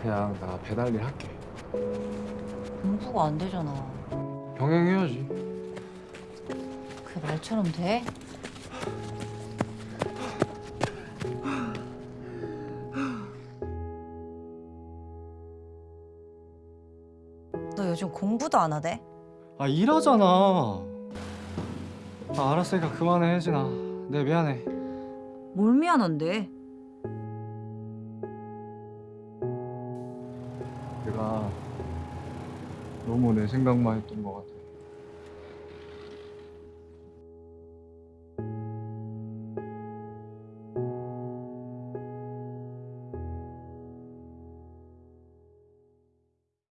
그냥 나 배달 일 할게. 공부가 안 되잖아. 병행해야지. 그 말처럼 돼? 너 요즘 공부도 안 하대? 아 일하잖아. 아 알았으니까 그만해 혜진아. 내 미안해. 뭘 미안한데? 내가 너무 내 생각만 했던 것 같아.